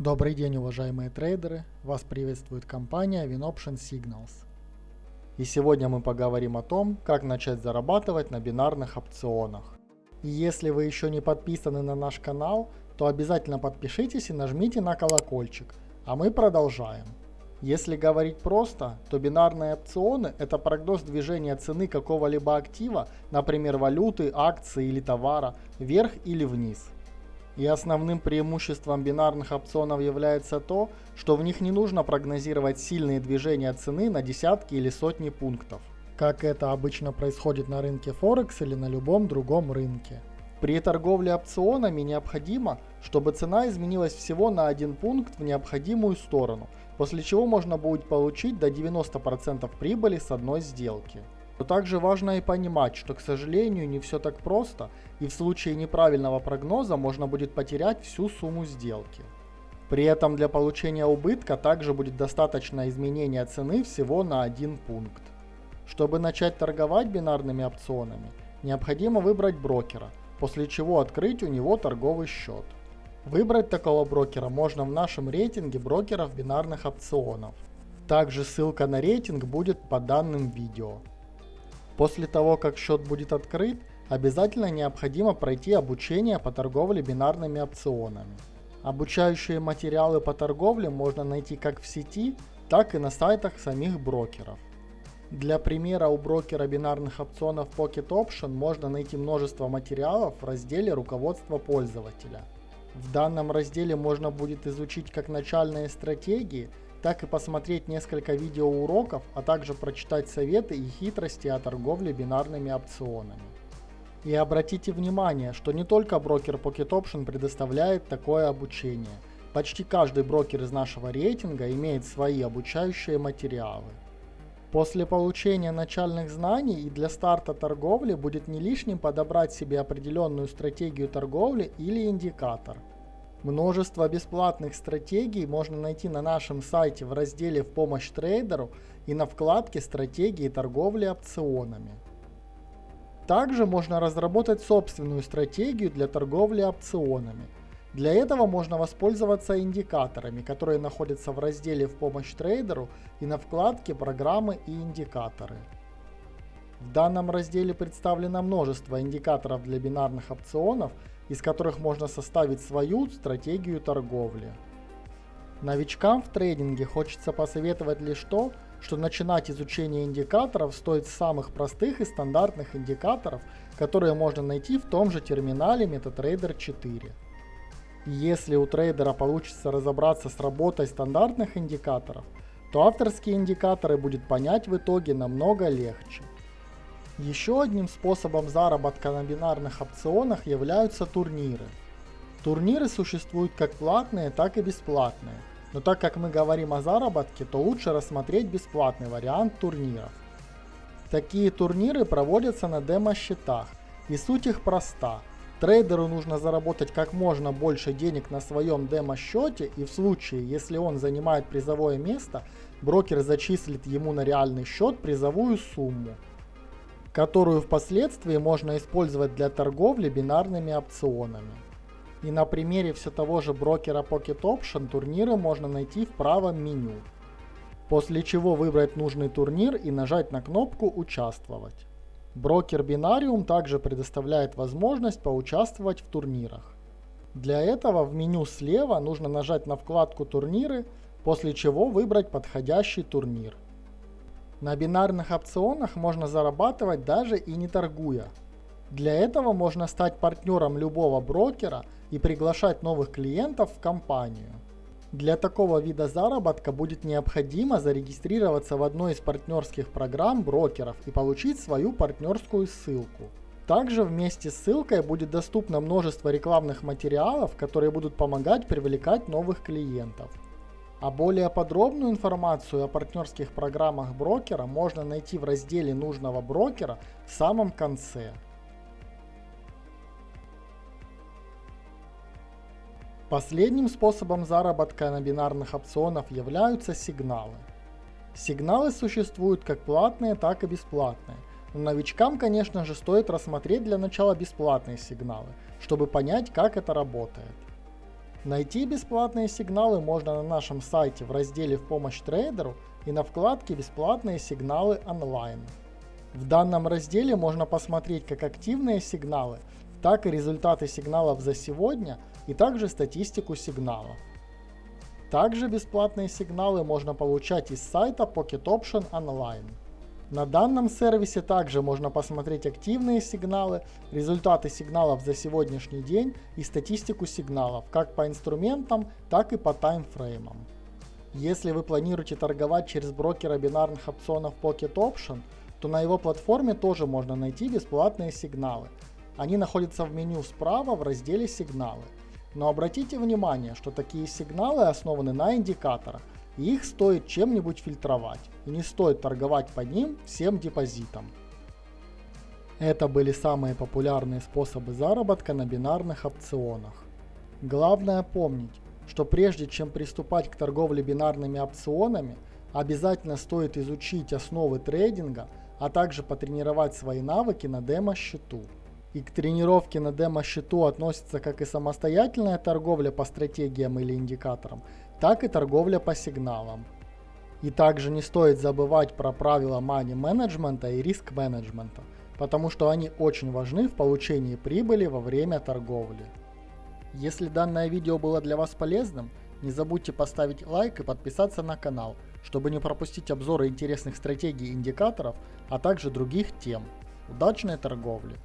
Добрый день, уважаемые трейдеры! Вас приветствует компания WinOption Signals. И сегодня мы поговорим о том, как начать зарабатывать на бинарных опционах. И если вы еще не подписаны на наш канал, то обязательно подпишитесь и нажмите на колокольчик. А мы продолжаем. Если говорить просто, то бинарные опционы – это прогноз движения цены какого-либо актива, например валюты, акции или товара, вверх или вниз – и основным преимуществом бинарных опционов является то, что в них не нужно прогнозировать сильные движения цены на десятки или сотни пунктов, как это обычно происходит на рынке Форекс или на любом другом рынке. При торговле опционами необходимо, чтобы цена изменилась всего на один пункт в необходимую сторону, после чего можно будет получить до 90% прибыли с одной сделки. Но также важно и понимать, что, к сожалению, не все так просто, и в случае неправильного прогноза можно будет потерять всю сумму сделки. При этом для получения убытка также будет достаточно изменения цены всего на один пункт. Чтобы начать торговать бинарными опционами, необходимо выбрать брокера, после чего открыть у него торговый счет. Выбрать такого брокера можно в нашем рейтинге брокеров бинарных опционов. Также ссылка на рейтинг будет по данным видео. После того, как счет будет открыт, обязательно необходимо пройти обучение по торговле бинарными опционами. Обучающие материалы по торговле можно найти как в сети, так и на сайтах самих брокеров. Для примера у брокера бинарных опционов Pocket Option можно найти множество материалов в разделе «Руководство пользователя». В данном разделе можно будет изучить как начальные стратегии, так и посмотреть несколько видеоуроков, а также прочитать советы и хитрости о торговле бинарными опционами. И обратите внимание, что не только брокер Pocket Option предоставляет такое обучение. Почти каждый брокер из нашего рейтинга имеет свои обучающие материалы. После получения начальных знаний и для старта торговли будет не лишним подобрать себе определенную стратегию торговли или индикатор – Множество бесплатных стратегий можно найти на нашем сайте в разделе «В помощь трейдеру» и на вкладке «Стратегии торговли опционами». Также можно разработать собственную стратегию для торговли опционами. Для этого можно воспользоваться индикаторами, которые находятся в разделе «В помощь трейдеру» и на вкладке «Программы и индикаторы». В данном разделе представлено множество индикаторов для бинарных опционов, из которых можно составить свою стратегию торговли. Новичкам в трейдинге хочется посоветовать лишь то, что начинать изучение индикаторов стоит с самых простых и стандартных индикаторов, которые можно найти в том же терминале MetaTrader 4. И если у трейдера получится разобраться с работой стандартных индикаторов, то авторские индикаторы будет понять в итоге намного легче. Еще одним способом заработка на бинарных опционах являются турниры. Турниры существуют как платные, так и бесплатные. Но так как мы говорим о заработке, то лучше рассмотреть бесплатный вариант турниров. Такие турниры проводятся на демо-счетах, и суть их проста. Трейдеру нужно заработать как можно больше денег на своем демо-счете, и в случае, если он занимает призовое место, брокер зачислит ему на реальный счет призовую сумму которую впоследствии можно использовать для торговли бинарными опционами. И на примере все того же брокера Pocket Option турниры можно найти в правом меню. После чего выбрать нужный турнир и нажать на кнопку «Участвовать». Брокер Binarium также предоставляет возможность поучаствовать в турнирах. Для этого в меню слева нужно нажать на вкладку «Турниры», после чего выбрать подходящий турнир. На бинарных опционах можно зарабатывать даже и не торгуя. Для этого можно стать партнером любого брокера и приглашать новых клиентов в компанию. Для такого вида заработка будет необходимо зарегистрироваться в одной из партнерских программ брокеров и получить свою партнерскую ссылку. Также вместе с ссылкой будет доступно множество рекламных материалов, которые будут помогать привлекать новых клиентов. А более подробную информацию о партнерских программах брокера можно найти в разделе нужного брокера в самом конце. Последним способом заработка на бинарных опционах являются сигналы. Сигналы существуют как платные, так и бесплатные. Но новичкам, конечно же, стоит рассмотреть для начала бесплатные сигналы, чтобы понять, как это работает. Найти бесплатные сигналы можно на нашем сайте в разделе «В помощь трейдеру» и на вкладке «Бесплатные сигналы онлайн». В данном разделе можно посмотреть как активные сигналы, так и результаты сигналов за сегодня и также статистику сигналов. Также бесплатные сигналы можно получать из сайта Pocket Option Online. На данном сервисе также можно посмотреть активные сигналы, результаты сигналов за сегодняшний день и статистику сигналов как по инструментам, так и по таймфреймам. Если вы планируете торговать через брокера бинарных опционов Pocket Option, то на его платформе тоже можно найти бесплатные сигналы. Они находятся в меню справа в разделе «Сигналы». Но обратите внимание, что такие сигналы основаны на индикаторах, их стоит чем-нибудь фильтровать, и не стоит торговать по ним всем депозитом. Это были самые популярные способы заработка на бинарных опционах. Главное помнить, что прежде чем приступать к торговле бинарными опционами, обязательно стоит изучить основы трейдинга, а также потренировать свои навыки на демо-счету. И к тренировке на демо-счету относится как и самостоятельная торговля по стратегиям или индикаторам, так и торговля по сигналам. И также не стоит забывать про правила money менеджмента и риск менеджмента, потому что они очень важны в получении прибыли во время торговли. Если данное видео было для вас полезным, не забудьте поставить лайк и подписаться на канал, чтобы не пропустить обзоры интересных стратегий и индикаторов, а также других тем. Удачной торговли!